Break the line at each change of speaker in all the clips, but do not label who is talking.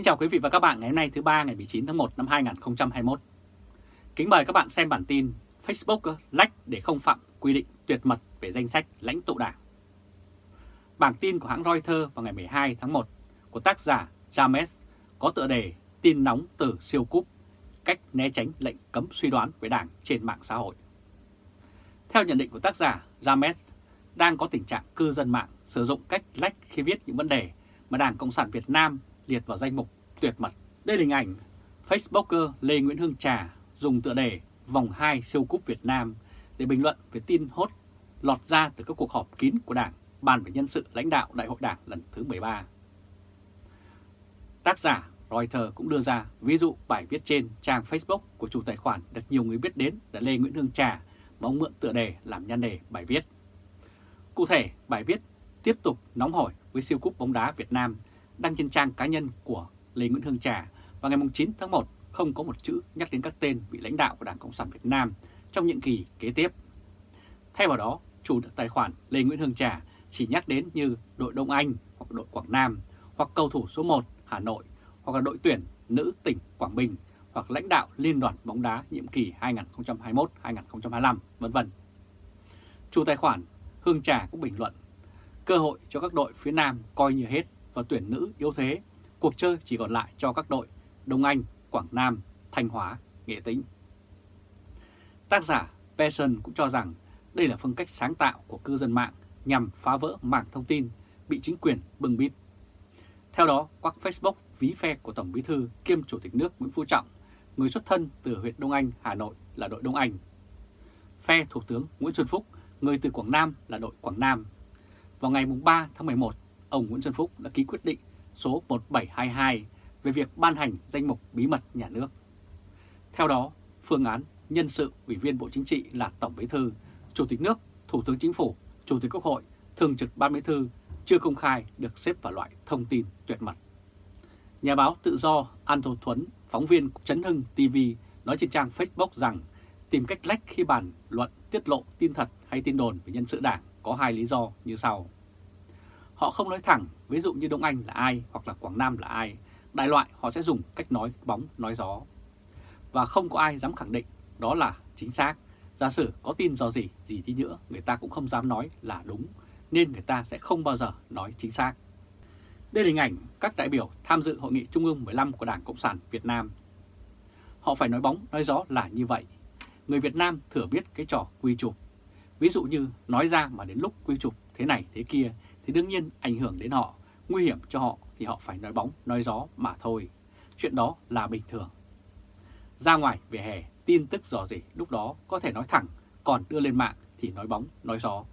Kính chào quý vị và các bạn ngày hôm nay thứ ba ngày 19 tháng 1 năm 2021. Kính mời các bạn xem bản tin Facebook lách để không phạm quy định tuyệt mật về danh sách lãnh tụ đảng. Bản tin của hãng Reuters vào ngày 12 tháng 1 của tác giả James có tựa đề tin nóng từ siêu cúp, cách né tránh lệnh cấm suy đoán về đảng trên mạng xã hội. Theo nhận định của tác giả James, đang có tình trạng cư dân mạng sử dụng cách lách khi viết những vấn đề mà Đảng Cộng sản Việt Nam liệt vào danh mục tuyệt mật. Đây là hình ảnh Facebooker Lê Nguyễn Hương Trà dùng tựa đề vòng 2 siêu cúp Việt Nam để bình luận về tin hốt lọt ra từ các cuộc họp kín của Đảng bàn về nhân sự lãnh đạo Đại hội Đảng lần thứ 13. Tác giả Reuters cũng đưa ra ví dụ bài viết trên trang Facebook của chủ tài khoản được nhiều người biết đến là Lê Nguyễn Hương Trà mà ông mượn tựa đề làm nhan đề bài viết. Cụ thể, bài viết tiếp tục nóng hổi với siêu cúp bóng đá Việt Nam đăng trên trang cá nhân của Lê Nguyễn Hương Trà vào ngày 9 tháng 1 không có một chữ nhắc đến các tên vị lãnh đạo của Đảng Cộng sản Việt Nam trong nhiệm kỳ kế tiếp. Thay vào đó, chủ tài khoản Lê Nguyễn Hương Trà chỉ nhắc đến như đội Đông Anh hoặc đội Quảng Nam hoặc cầu thủ số 1 Hà Nội hoặc là đội tuyển nữ tỉnh Quảng Bình hoặc lãnh đạo Liên đoàn bóng đá nhiệm kỳ 2021-2025, vân vân. Chủ tài khoản Hương Trà cũng bình luận, cơ hội cho các đội phía Nam coi như hết và tuyển nữ yếu thế, cuộc chơi chỉ còn lại cho các đội Đông Anh, Quảng Nam, Thanh Hóa, Nghệ Tĩnh. Tác giả Pearson cũng cho rằng đây là phương cách sáng tạo của cư dân mạng nhằm phá vỡ mảng thông tin bị chính quyền bưng bít. Theo đó, quắc Facebook ví phe của Tổng Bí thư kiêm Chủ tịch nước Nguyễn Phú Trọng, người xuất thân từ huyện Đông Anh, Hà Nội là đội Đông Anh. Phe Thủ tướng Nguyễn Xuân Phúc, người từ Quảng Nam là đội Quảng Nam. Vào ngày 3 tháng 11, ông Nguyễn Xuân Phúc đã ký quyết định số 1722 về việc ban hành danh mục bí mật nhà nước. Theo đó, phương án nhân sự Ủy viên Bộ Chính trị là Tổng Bí thư, Chủ tịch nước, Thủ tướng Chính phủ, Chủ tịch Quốc hội, Thường trực Ban Bí thư chưa công khai được xếp vào loại thông tin tuyệt mật. Nhà báo tự do An thô Thuấn, phóng viên Trấn Hưng TV nói trên trang Facebook rằng tìm cách lách khi bàn luận tiết lộ tin thật hay tin đồn về nhân sự đảng có hai lý do như sau. Họ không nói thẳng, ví dụ như Đông Anh là ai hoặc là Quảng Nam là ai, đại loại họ sẽ dùng cách nói bóng nói gió. Và không có ai dám khẳng định đó là chính xác. Giả sử có tin do gì, gì đi nữa, người ta cũng không dám nói là đúng, nên người ta sẽ không bao giờ nói chính xác. Đây là hình ảnh các đại biểu tham dự Hội nghị Trung ương 15 của Đảng Cộng sản Việt Nam. Họ phải nói bóng, nói gió là như vậy. Người Việt Nam thừa biết cái trò quy chụp. Ví dụ như nói ra mà đến lúc quy chụp thế này thế kia thì đương nhiên ảnh hưởng đến họ, nguy hiểm cho họ thì họ phải nói bóng, nói gió mà thôi. Chuyện đó là bình thường. Ra ngoài về hè, tin tức dò gì lúc đó có thể nói thẳng, còn đưa lên mạng thì nói bóng, nói gió.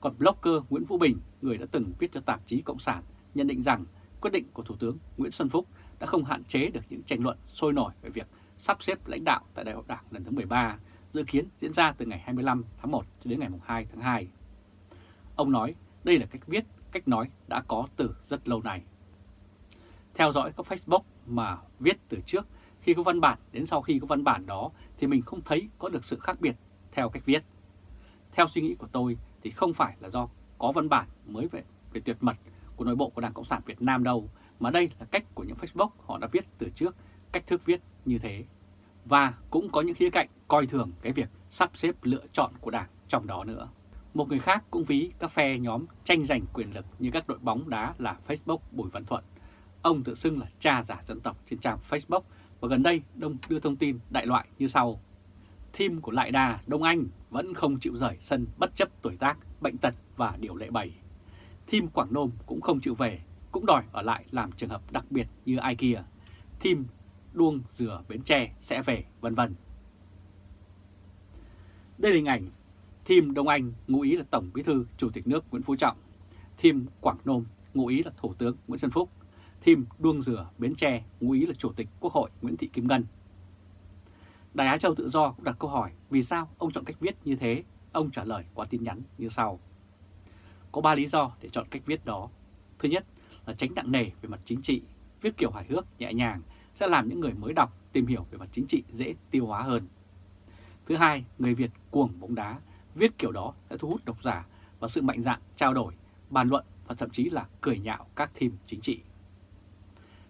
Còn blogger Nguyễn Vũ Bình, người đã từng viết cho tạp chí Cộng sản, nhận định rằng quyết định của Thủ tướng Nguyễn Xuân Phúc đã không hạn chế được những tranh luận sôi nổi về việc sắp xếp lãnh đạo tại Đại hội Đảng lần thứ 13, dự kiến diễn ra từ ngày 25 tháng 1 đến ngày 2 tháng 2. Ông nói đây là cách viết, cách nói đã có từ rất lâu nay. Theo dõi các Facebook mà viết từ trước khi có văn bản đến sau khi có văn bản đó thì mình không thấy có được sự khác biệt theo cách viết. Theo suy nghĩ của tôi thì không phải là do có văn bản mới về, về tuyệt mật của nội bộ của Đảng Cộng sản Việt Nam đâu, mà đây là cách của những Facebook họ đã viết từ trước, cách thức viết như thế. Và cũng có những khía cạnh coi thường cái việc sắp xếp lựa chọn của Đảng trong đó nữa. Một người khác cũng ví các phe nhóm tranh giành quyền lực như các đội bóng đá là Facebook Bùi Văn Thuận. Ông tự xưng là cha giả dân tộc trên trang Facebook và gần đây Đông đưa thông tin đại loại như sau. Team của Lại Đà Đông Anh vẫn không chịu rời sân bất chấp tuổi tác, bệnh tật và điều lệ bày. Team Quảng Nôm cũng không chịu về, cũng đòi ở lại làm trường hợp đặc biệt như ai kia. Team Đuông Dừa Bến Tre sẽ về, vân vân. Đây là hình ảnh Team Đông Anh ngụ ý là Tổng Bí thư Chủ tịch nước Nguyễn Phú Trọng. Team Quảng Nôm ngụ ý là Thủ tướng Nguyễn Xuân Phúc. Team Đuông Dừa Bến Tre ngụ ý là Chủ tịch Quốc hội Nguyễn Thị Kim Ngân. Đài Á Châu Tự Do cũng đặt câu hỏi vì sao ông chọn cách viết như thế. Ông trả lời qua tin nhắn như sau. Có 3 lý do để chọn cách viết đó. Thứ nhất là tránh nặng nề về mặt chính trị, viết kiểu hài hước, nhẹ nhàng sẽ làm những người mới đọc tìm hiểu về mặt chính trị dễ tiêu hóa hơn. Thứ hai, người Việt cuồng bóng đá Viết kiểu đó sẽ thu hút độc giả và sự mạnh dạn trao đổi, bàn luận và thậm chí là cười nhạo các team chính trị.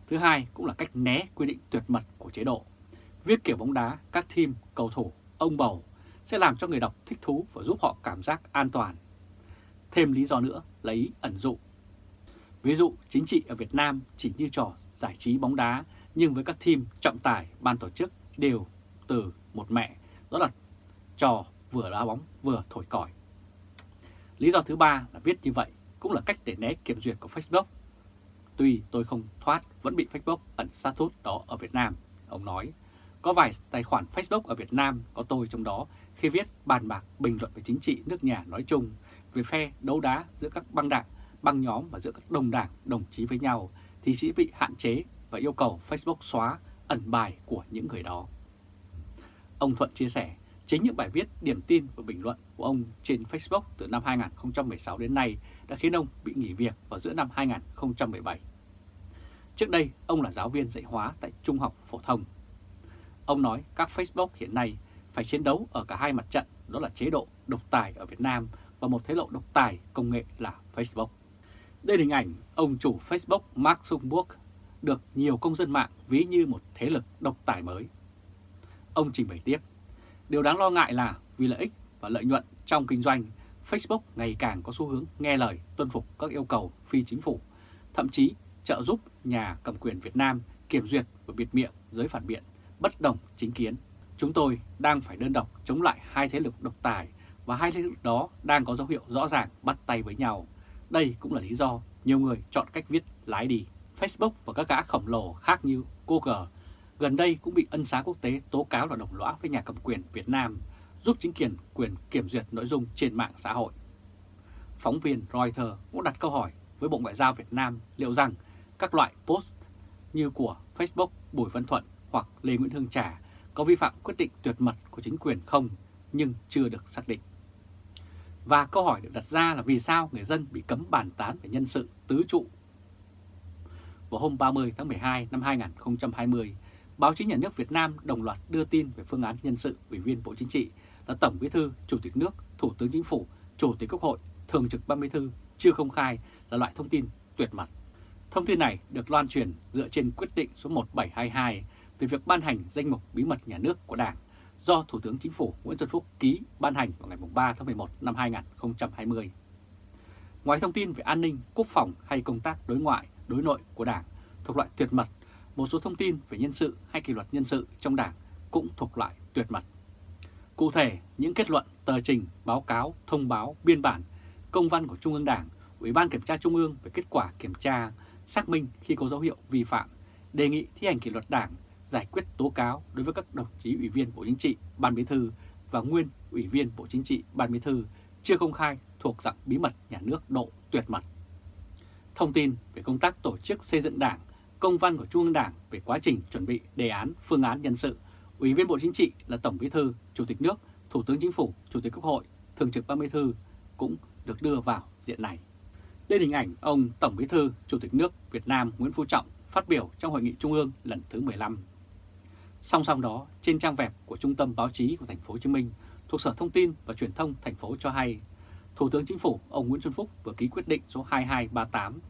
Thứ hai cũng là cách né quy định tuyệt mật của chế độ. Viết kiểu bóng đá, các team, cầu thủ, ông bầu sẽ làm cho người đọc thích thú và giúp họ cảm giác an toàn. Thêm lý do nữa là ý ẩn dụ. Ví dụ chính trị ở Việt Nam chỉ như trò giải trí bóng đá nhưng với các team trọng tài, ban tổ chức đều từ một mẹ, đó là trò vừa đá bóng vừa thổi còi. Lý do thứ ba là viết như vậy cũng là cách để né kiểm duyệt của Facebook. Tuy tôi không thoát vẫn bị Facebook ẩn status đó ở Việt Nam, ông nói. Có vài tài khoản Facebook ở Việt Nam có tôi trong đó khi viết bàn bạc bình luận về chính trị nước nhà nói chung, về phe đấu đá giữa các băng đảng, băng nhóm và giữa các đồng đảng, đồng chí với nhau thì sẽ bị hạn chế và yêu cầu Facebook xóa ẩn bài của những người đó. Ông Thuận chia sẻ, chính những bài viết, điểm tin và bình luận của ông trên Facebook từ năm 2016 đến nay đã khiến ông bị nghỉ việc vào giữa năm 2017. Trước đây, ông là giáo viên dạy hóa tại Trung học Phổ thông. Ông nói các Facebook hiện nay phải chiến đấu ở cả hai mặt trận, đó là chế độ độc tài ở Việt Nam và một thế lộ độc tài công nghệ là Facebook. Đây là hình ảnh ông chủ Facebook Mark Zuckerberg được nhiều công dân mạng ví như một thế lực độc tài mới. Ông trình bày tiếp, điều đáng lo ngại là vì lợi ích và lợi nhuận trong kinh doanh, Facebook ngày càng có xu hướng nghe lời tuân phục các yêu cầu phi chính phủ, thậm chí trợ giúp nhà cầm quyền Việt Nam kiểm duyệt và biệt miệng giới phản biện, bất đồng chính kiến. Chúng tôi đang phải đơn độc chống lại hai thế lực độc tài và hai thế lực đó đang có dấu hiệu rõ ràng bắt tay với nhau. Đây cũng là lý do nhiều người chọn cách viết lái đi. Facebook và các gã khổng lồ khác như Google gần đây cũng bị ân xá quốc tế tố cáo là đồng lõa với nhà cầm quyền Việt Nam, giúp chính quyền quyền kiểm duyệt nội dung trên mạng xã hội. Phóng viên Reuters cũng đặt câu hỏi với Bộ Ngoại giao Việt Nam liệu rằng các loại post như của Facebook Bùi Văn Thuận hoặc Lê Nguyễn Hương Trà có vi phạm quyết định tuyệt mật của chính quyền không nhưng chưa được xác định. Và câu hỏi được đặt ra là vì sao người dân bị cấm bàn tán về nhân sự tứ trụ. Vào hôm 30 tháng 12 năm 2020, báo chí nhà nước Việt Nam đồng loạt đưa tin về phương án nhân sự Ủy viên Bộ Chính trị là Tổng Bí thư, Chủ tịch nước, Thủ tướng Chính phủ, Chủ tịch Quốc hội, Thường trực Ban Bí thư chưa công khai là loại thông tin tuyệt mật. Thông tin này được loan truyền dựa trên quyết định số 1722 về việc ban hành danh mục bí mật nhà nước của Đảng do Thủ tướng Chính phủ Nguyễn Xuân Phúc ký ban hành vào ngày 3 tháng 11 năm 2020. Ngoài thông tin về an ninh, quốc phòng hay công tác đối ngoại, đối nội của Đảng thuộc loại tuyệt mật, một số thông tin về nhân sự hay kỷ luật nhân sự trong Đảng cũng thuộc loại tuyệt mật. Cụ thể, những kết luận, tờ trình, báo cáo, thông báo, biên bản, công văn của Trung ương Đảng, Ủy ban Kiểm tra Trung ương về kết quả kiểm tra, xác minh khi có dấu hiệu vi phạm, đề nghị thi hành kỷ luật Đảng giải quyết tố cáo đối với các đồng chí Ủy viên Bộ Chính trị, Ban Bí thư và nguyên Ủy viên Bộ Chính trị, Ban Bí thư chưa công khai thuộc dạng bí mật nhà nước độ tuyệt mật. Thông tin về công tác tổ chức xây dựng Đảng, công văn của Trung ương Đảng về quá trình chuẩn bị đề án phương án nhân sự, Ủy viên Bộ Chính trị là Tổng Bí thư, Chủ tịch nước, Thủ tướng Chính phủ, Chủ tịch Quốc hội, Thường trực Ban Bí thư cũng được đưa vào diện này. Đây hình ảnh ông Tổng Bí thư, Chủ tịch nước Việt Nam Nguyễn Phú Trọng phát biểu trong Hội nghị Trung ương lần thứ 15 Song song đó, trên trang web của Trung tâm Báo chí của Thành phố Hồ Chí Minh thuộc Sở Thông tin và Truyền thông thành phố cho hay, Thủ tướng Chính phủ ông Nguyễn Xuân Phúc vừa ký quyết định số 2238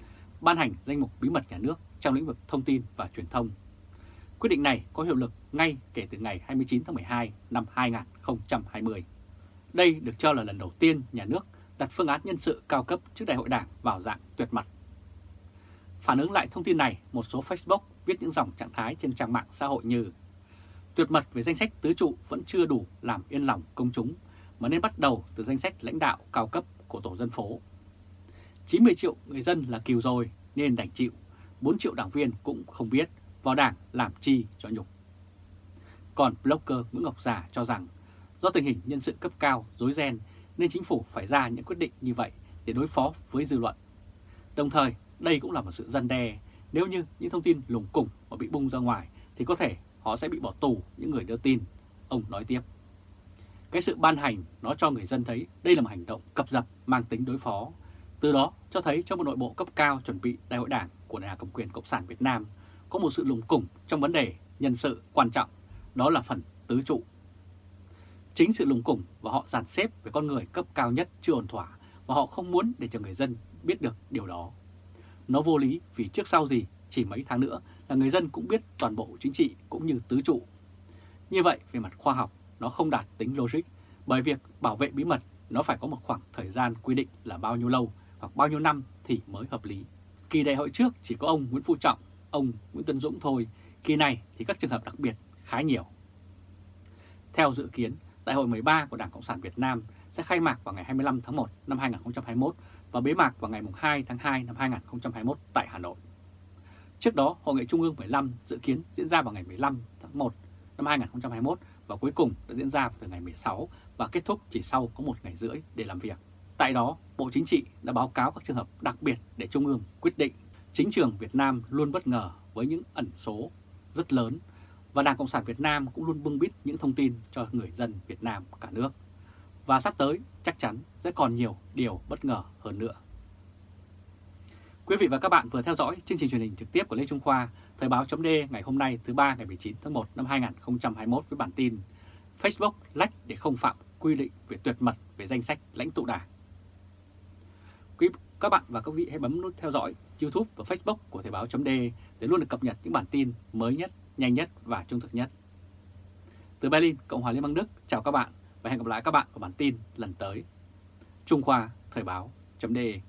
ban hành danh mục bí mật nhà nước trong lĩnh vực thông tin và truyền thông. Quyết định này có hiệu lực ngay kể từ ngày 29 tháng 12 năm 2020. Đây được cho là lần đầu tiên nhà nước đặt phương án nhân sự cao cấp trước đại hội đảng vào dạng tuyệt mật. Phản ứng lại thông tin này, một số Facebook viết những dòng trạng thái trên trang mạng xã hội như Tuyệt mật về danh sách tứ trụ vẫn chưa đủ làm yên lòng công chúng, mà nên bắt đầu từ danh sách lãnh đạo cao cấp của tổ dân phố. 90 triệu người dân là kiều rồi nên đành chịu, 4 triệu đảng viên cũng không biết vào đảng làm chi cho nhục. Còn blogger Nguyễn Ngọc già cho rằng do tình hình nhân sự cấp cao dối ren nên chính phủ phải ra những quyết định như vậy để đối phó với dư luận. Đồng thời, đây cũng là một sự dân đe nếu như những thông tin lủng củng mà bị bung ra ngoài thì có thể họ sẽ bị bỏ tù những người đưa tin, ông nói tiếp. Cái sự ban hành nó cho người dân thấy đây là một hành động cập dập mang tính đối phó. Từ đó cho thấy trong một nội bộ cấp cao chuẩn bị đại hội đảng của nhà cầm quyền Cộng sản Việt Nam có một sự lùng củng trong vấn đề nhân sự quan trọng, đó là phần tứ trụ. Chính sự lùng củng và họ dàn xếp về con người cấp cao nhất chưa ổn thỏa và họ không muốn để cho người dân biết được điều đó. Nó vô lý vì trước sau gì chỉ mấy tháng nữa là người dân cũng biết toàn bộ chính trị cũng như tứ trụ. Như vậy, về mặt khoa học, nó không đạt tính logic, bởi việc bảo vệ bí mật nó phải có một khoảng thời gian quy định là bao nhiêu lâu hoặc bao nhiêu năm thì mới hợp lý. Kỳ đại hội trước chỉ có ông Nguyễn Phú Trọng, ông Nguyễn Tân Dũng thôi, kỳ này thì các trường hợp đặc biệt khá nhiều. Theo dự kiến, Đại hội 13 của Đảng Cộng sản Việt Nam sẽ khai mạc vào ngày 25 tháng 1 năm 2021 và bế mạc vào ngày 2 tháng 2 năm 2021 tại Hà Nội. Trước đó, Hội nghị Trung ương 15 dự kiến diễn ra vào ngày 15 tháng 1 năm 2021 và cuối cùng đã diễn ra từ ngày 16 và kết thúc chỉ sau có một ngày rưỡi để làm việc. Tại đó, Bộ Chính trị đã báo cáo các trường hợp đặc biệt để Trung ương quyết định. Chính trường Việt Nam luôn bất ngờ với những ẩn số rất lớn và Đảng Cộng sản Việt Nam cũng luôn bưng bít những thông tin cho người dân Việt Nam cả nước. Và sắp tới chắc chắn sẽ còn nhiều điều bất ngờ hơn nữa. Quý vị và các bạn vừa theo dõi chương trình truyền hình trực tiếp của Lê Trung Khoa, Thời báo chấm ngày hôm nay thứ ba ngày 19 tháng 1 năm 2021 với bản tin Facebook lách để không phạm quy định về tuyệt mật về danh sách lãnh tụ đảng. Quý các bạn và các vị hãy bấm nút theo dõi YouTube và Facebook của Thời báo .de để luôn được cập nhật những bản tin mới nhất, nhanh nhất và trung thực nhất. Từ Berlin, Cộng hòa Liên bang Đức, chào các bạn và hẹn gặp lại các bạn ở bản tin lần tới. Trung Khoa Thời báo .de.